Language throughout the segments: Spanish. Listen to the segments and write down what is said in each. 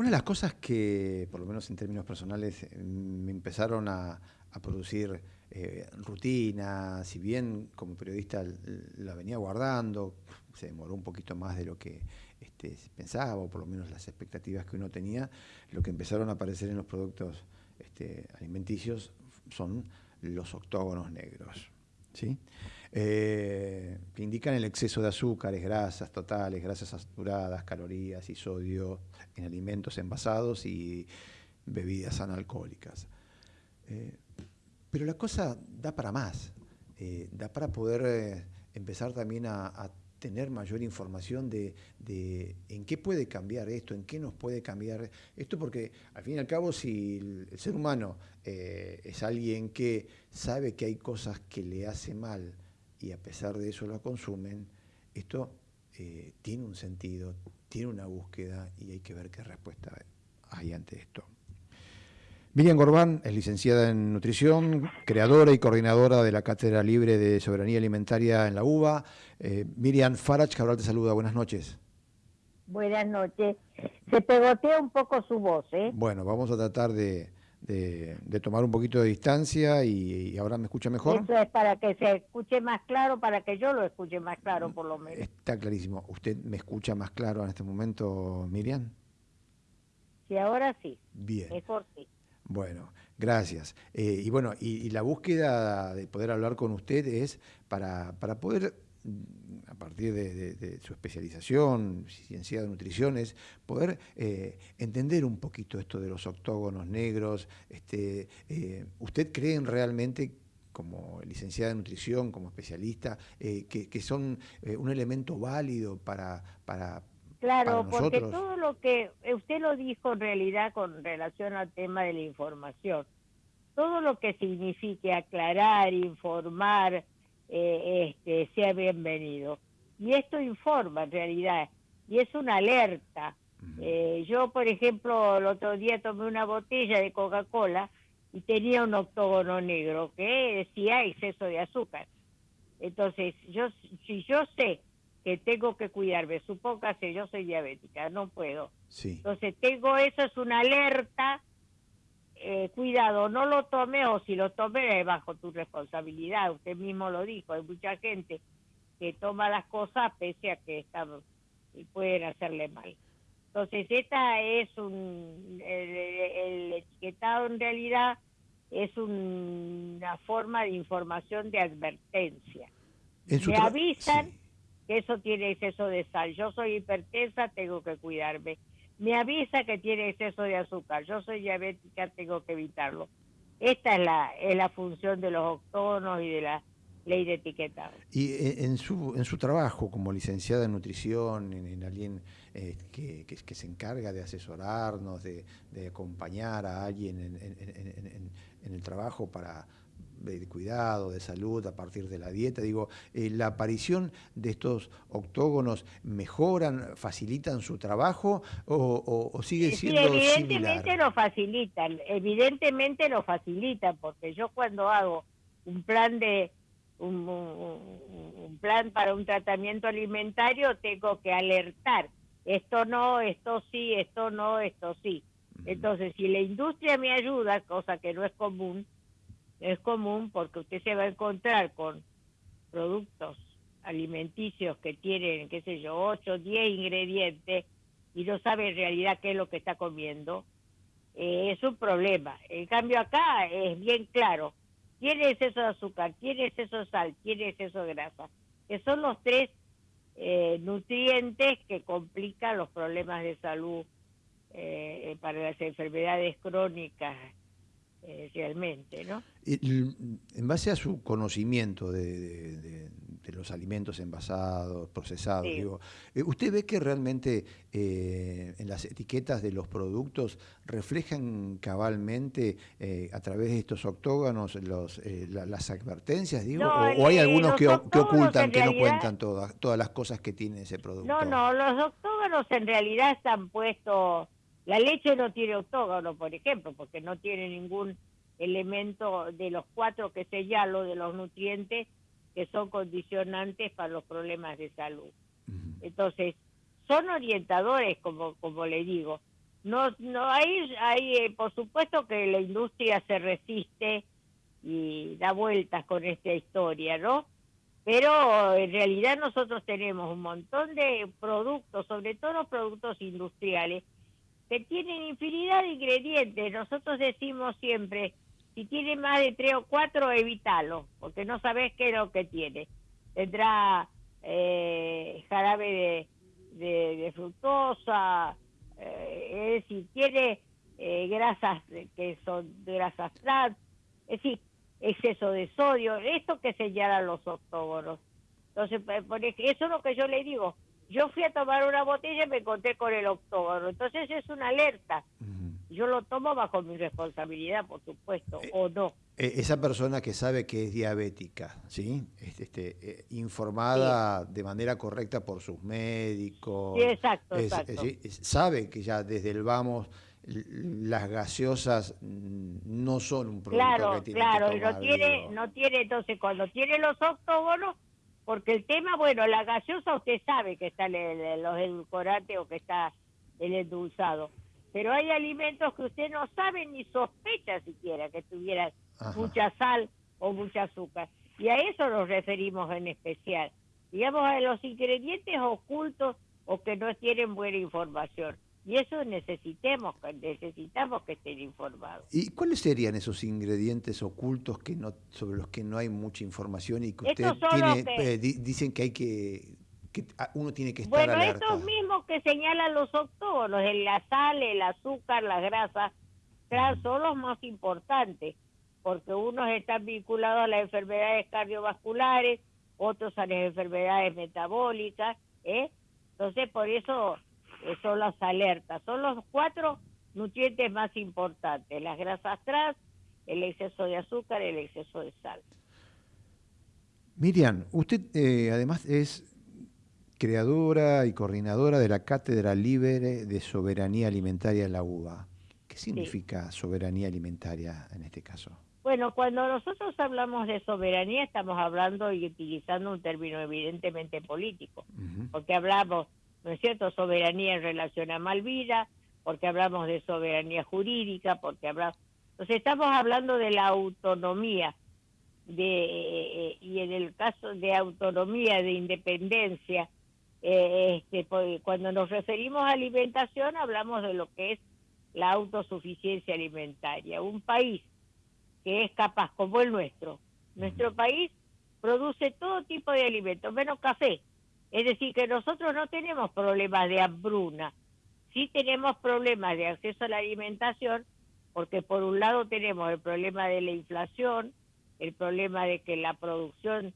Una de las cosas que, por lo menos en términos personales, eh, me empezaron a, producir eh, rutina, si bien como periodista la venía guardando, se demoró un poquito más de lo que este, pensaba, o por lo menos las expectativas que uno tenía, lo que empezaron a aparecer en los productos este, alimenticios son los octógonos negros. ¿sí? Eh, que indican el exceso de azúcares, grasas totales, grasas saturadas, calorías y sodio en alimentos envasados y bebidas analcohólicas. Eh, pero la cosa da para más, eh, da para poder empezar también a, tener mayor información de, en qué puede cambiar esto, en qué nos puede cambiar esto, porque al fin y al cabo si el, ser humano es alguien que sabe que hay cosas que le hace mal, y a pesar de eso la consumen, esto eh, tiene un sentido, tiene una búsqueda y hay que ver qué respuesta hay ante esto. Miriam Gorbán es licenciada en nutrición, creadora y coordinadora de la Cátedra Libre de Soberanía Alimentaria en la UBA. Eh, Miriam Farach Cabral te saluda, buenas noches. Buenas noches. Se pegotea un poco su voz, ¿eh? Bueno, vamos a tratar de, de, tomar un poquito de distancia y, ahora me escucha mejor. Eso es para que se escuche más claro, para que yo lo escuche más claro por lo menos. Está clarísimo. ¿Usted me escucha más claro en este momento, Miriam? Sí, ahora sí. Bien. Mejor sí. Bueno, gracias. Eh, y bueno, y, y, la búsqueda de poder hablar con usted es para, para poder a partir de, su especialización, ciencia de nutrición, es poder eh, entender un poquito esto de los octógonos negros. Este, eh, ¿Usted cree realmente, como licenciada de nutrición, como especialista, eh, que, son un elemento válido para, para, Claro, porque todo lo que usted lo dijo en realidad con relación al tema de la información, todo lo que signifique aclarar, informar, eh, este, sea bienvenido. Y esto informa en realidad, y es una alerta. Eh, yo, por ejemplo, el otro día tomé una botella de Coca-Cola y tenía un octógono negro que decía exceso de azúcar. Entonces, yo si yo sé que tengo que cuidarme, supóngase, yo soy diabética, no puedo. Entonces, tengo eso, es una alerta eh, cuidado, no lo tome o si lo tome es bajo tu responsabilidad. Usted mismo lo dijo, hay mucha gente que toma las cosas pese a que están, pueden hacerle mal. Entonces, esta es un, el, etiquetado en realidad es una forma de información de advertencia. Me avisan que eso tiene exceso de sal. Yo soy hipertensa, tengo que cuidarme me avisa que tiene exceso de azúcar. Yo soy diabética, tengo que evitarlo. Esta es la, es la función de los octógonos y de la ley de etiquetado. Y eh, en su, en su trabajo como licenciada en nutrición, en, alguien eh, que, que, se encarga de asesorarnos, de, de acompañar a alguien en, en, en el trabajo para de cuidado, de salud, a partir de la dieta. Digo, eh, ¿la aparición de estos octógonos mejoran, facilitan su trabajo o, sigue siendo sí, evidentemente lo facilitan, evidentemente lo facilitan, porque yo cuando hago un plan de un, un, plan para un tratamiento alimentario tengo que alertar, esto no, esto sí, esto no, esto sí. Entonces, si la industria me ayuda, cosa que no es común, es común porque usted se va a encontrar con productos alimenticios que tienen, qué sé yo, 8, 10 ingredientes y no sabe en realidad qué es lo que está comiendo, eh, es un problema. En cambio acá es bien claro, tiene exceso de azúcar, tiene exceso de sal, tiene exceso de grasa, que son los tres eh, nutrientes que complican los problemas de salud eh, para las enfermedades crónicas eh, realmente, ¿no? En base a su conocimiento de, los alimentos envasados, procesados, digo, eh, ¿usted ve que realmente eh, en las etiquetas de los productos reflejan cabalmente a través de estos octógonos los, las advertencias, digo, o, hay algunos que, ocultan, que no cuentan todas, todas las cosas que tiene ese producto? No, no, los octógonos en realidad están puestos la leche no tiene octógono, por ejemplo, porque no tiene ningún elemento de los cuatro que señalo de los nutrientes que son condicionantes para los problemas de salud. Entonces, son orientadores, como, como le digo, no, no hay, hay eh, por supuesto que la industria se resiste y da vueltas con esta historia, ¿no? Pero en realidad nosotros tenemos un montón de productos, sobre todo los productos industriales, que tienen infinidad de ingredientes. Nosotros decimos siempre, si tiene más de tres o cuatro, evítalo, porque no sabes qué es lo que tiene. Tendrá eh, jarabe de, de, fructosa, eh, es decir, tiene eh, grasas que son grasas trans, es decir, exceso de sodio, esto que señalan los octógonos. Entonces, por eso es lo que yo le digo. Yo fui a tomar una botella y me encontré con el octógono. Entonces es una alerta. Yo lo tomo bajo mi responsabilidad, por supuesto, eh, o no. Eh, esa persona que sabe que es diabética, ¿sí? Este, este eh, informada de manera correcta por sus médicos. Sí, exacto, exacto. sabe que ya desde el vamos las gaseosas no son un producto claro, que tiene claro, que no tiene, no tiene, entonces cuando tiene los octógonos, porque el tema, bueno, la gaseosa usted sabe que está en los edulcorantes o que está el endulzado pero hay alimentos que usted no sabe ni sospecha siquiera que tuvieran mucha sal o mucha azúcar. Y a eso nos referimos en especial. Digamos, a los ingredientes ocultos o que no tienen buena información. Y eso necesitemos, necesitamos que estén informados. ¿Y cuáles serían esos ingredientes ocultos que no, sobre los que no hay mucha información y que usted tiene, eh, dicen que hay que que uno tiene que estar bueno, estos mismos que señalan los octógonos, la sal, el azúcar, las grasas, son los más importantes, porque unos están vinculados a las enfermedades cardiovasculares, otros a las enfermedades metabólicas, ¿eh? Entonces, por eso son las alertas. Son los cuatro nutrientes más importantes, las grasas trans, el exceso de azúcar, el exceso de sal. Miriam, usted eh, además es creadora y coordinadora de la Cátedra Libre de Soberanía Alimentaria en la UBA. ¿Qué significa soberanía alimentaria en este caso? Bueno, cuando nosotros hablamos de soberanía estamos hablando y utilizando un término evidentemente político, porque hablamos, ¿no es cierto?, soberanía en relación a Malvida, porque hablamos de soberanía jurídica, porque hablamos... Entonces estamos hablando de la autonomía, de, eh, y en el caso de autonomía, de independencia, eh, este, pues, cuando nos referimos a alimentación hablamos de lo que es la autosuficiencia alimentaria. Un país que es capaz, como el nuestro, nuestro país produce todo tipo de alimentos, menos café. Es decir, que nosotros no tenemos problemas de hambruna, sí tenemos problemas de acceso a la alimentación, porque por un lado tenemos el problema de la inflación, el problema de que la producción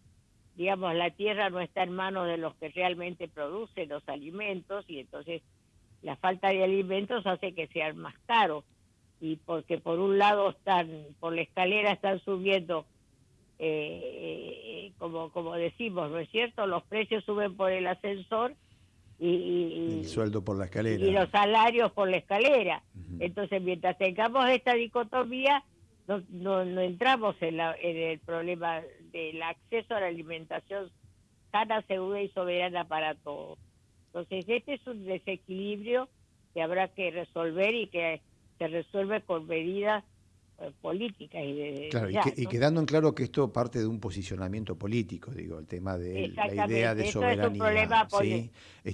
digamos, la tierra no está en manos de los que realmente producen los alimentos y entonces la falta de alimentos hace que sean más caros. Y porque por un lado están por la escalera están subiendo eh, como como decimos no es cierto los precios suben por el ascensor y, el sueldo por la escalera. y los salarios por la escalera. Entonces mientras tengamos esta dicotomía no, no, entramos en, la, en el problema del acceso a la alimentación sana, segura y soberana para todos. Entonces, este es un desequilibrio que habrá que resolver y que se resuelve con medidas eh, políticas. Y, claro, y, quedando en claro que esto parte de un posicionamiento político, digo, el tema de la idea de soberanía. Es un problema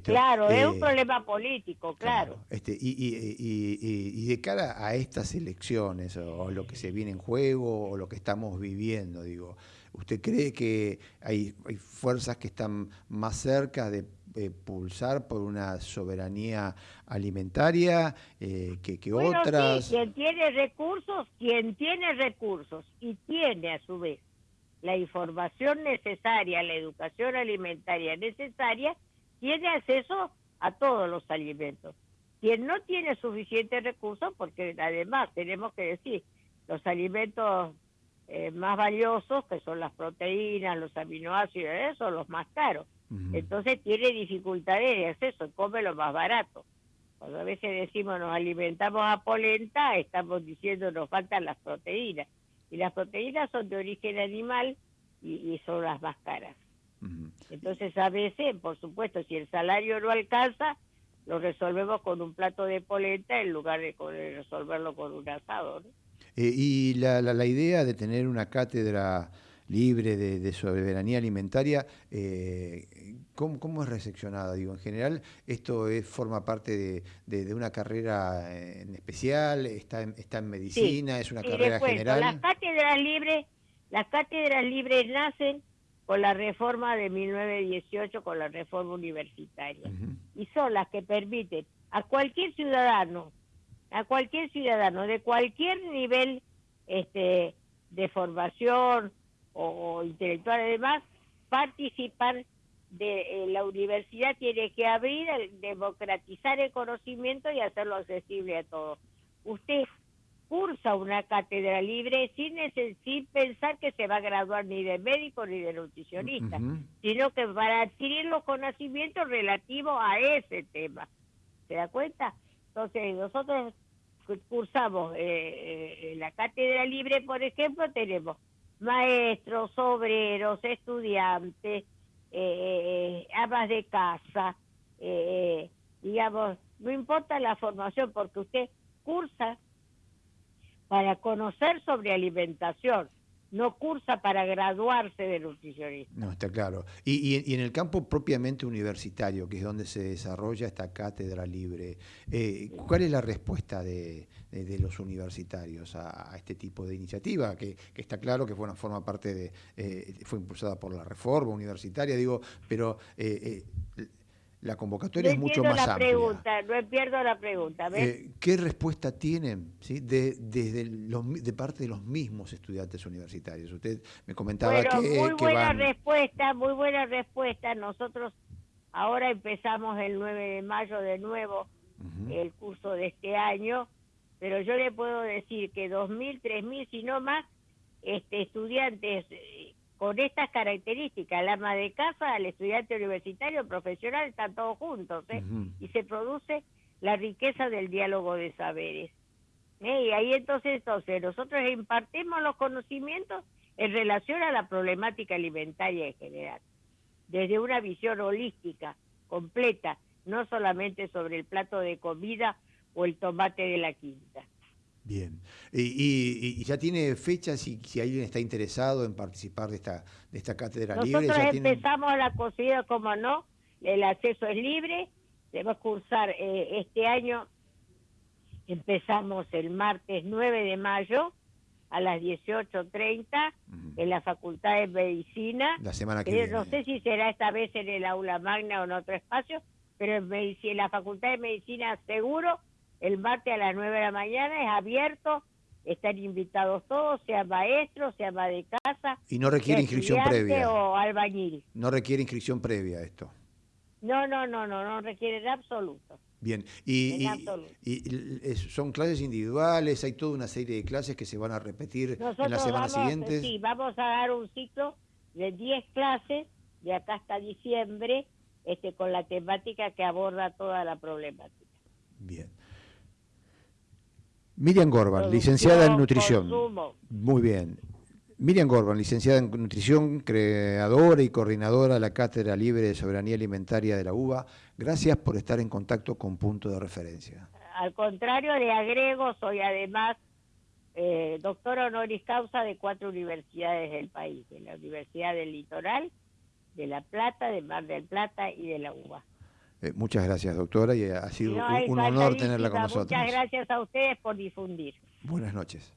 claro, es un eh, problema político, claro. este, y, y, de cara a estas elecciones, o, lo que se viene en juego, o lo que estamos viviendo, digo, ¿usted cree que hay, hay fuerzas que están más cerca de eh, pulsar por una soberanía alimentaria eh, que, que otras. quien tiene recursos, quien tiene recursos y tiene a su vez la información necesaria, la educación alimentaria necesaria, tiene acceso a todos los alimentos. Quien no tiene suficientes recursos, porque además tenemos que decir, los alimentos eh, más valiosos, que son las proteínas, los aminoácidos, son los más caros. Entonces tiene dificultades de acceso, come lo más barato. Cuando a veces decimos nos alimentamos a polenta, estamos diciendo nos faltan las proteínas. Y las proteínas son de origen animal y, son las más caras. Entonces a veces, por supuesto, si el salario no alcanza, lo resolvemos con un plato de polenta en lugar de, resolverlo con un asado. Eh, y la, la, idea de tener una cátedra libre de, soberanía alimentaria, eh, ¿cómo, es recepcionada? Digo, en general, ¿esto es, forma parte de, una carrera en especial? ¿Está en, está en medicina? ¿Es una carrera general? Las cátedras libres, las cátedras libres nacen con la reforma de 1918, con la reforma universitaria. Y son las que permiten a cualquier ciudadano, a cualquier ciudadano de cualquier nivel este, de formación o, intelectual además, participar de la universidad tiene que abrir, democratizar el conocimiento y hacerlo accesible a todos. Usted cursa una cátedra libre sin, sin pensar que se va a graduar ni de médico ni de nutricionista, sino que para adquirir los conocimientos relativos a ese tema. ¿Se da cuenta? Entonces, nosotros cursamos eh, eh, la cátedra libre, por ejemplo, tenemos maestros, obreros, estudiantes, eh, amas de casa, digamos, no importa la formación, porque usted cursa para conocer sobre alimentación, no cursa para graduarse de nutricionista. No, está claro. Y, en el campo propiamente universitario, que es donde se desarrolla esta cátedra libre, eh, ¿cuál es la respuesta de, los universitarios a, este tipo de iniciativa? Que, está claro que bueno, forma parte de, eh, fue impulsada por la reforma universitaria, digo, pero eh, la convocatoria es mucho más la amplia. Pregunta, no pierdo la pregunta. Eh, ¿Qué respuesta tienen ¿sí? de, desde los, de parte de los mismos estudiantes universitarios? Usted me comentaba que... Muy buena respuesta, muy buena respuesta. Nosotros ahora empezamos el 9 de mayo de nuevo el curso de este año, pero yo le puedo decir que 2.000, 3.000, si no más, este, estudiantes con estas características, el ama de casa, el estudiante universitario, el profesional, están todos juntos, ¿eh? y se produce la riqueza del diálogo de saberes. ¿eh? Y ahí entonces, entonces, nosotros impartimos los conocimientos en relación a la problemática alimentaria en general, desde una visión holística, completa, no solamente sobre el plato de comida o el tomate de la quinta. Bien. Y, ya tiene fechas si, si alguien está interesado en participar de esta, de esta cátedra libre. Nosotros empezamos la cocina, como no, el acceso es libre, debemos cursar eh, este año, empezamos el martes 9 de mayo a las 18.30 en la Facultad de Medicina. La semana que No sé si será esta vez en el aula magna o en otro espacio, pero en, en la Facultad de Medicina seguro el martes a las 9 de la mañana, es abierto, están invitados todos, sea maestro, sea ama de casa. Y no requiere inscripción previa. O albañil. No requiere inscripción previa esto. No, no, no, no, no requiere en absoluto. Bien, y, son clases individuales, hay toda una serie de clases que se van a repetir en las semanas siguientes. Sí, vamos a dar un ciclo de 10 clases de acá hasta diciembre, este, con la temática que aborda toda la problemática. Bien. Miriam Gorban, licenciada en nutrición. Muy bien. Miriam Gorban, licenciada en nutrición, creadora y coordinadora de la Cátedra Libre de Soberanía Alimentaria de la UBA. Gracias por estar en contacto con Punto de Referencia. Al contrario, le agrego, soy además eh, doctora honoris causa de cuatro universidades del país, de la Universidad del Litoral, de La Plata, de Mar del Plata y de la UBA. Eh, muchas gracias, doctora, y ha sido un, honor tenerla con nosotros. Muchas gracias a ustedes por difundir. Buenas noches.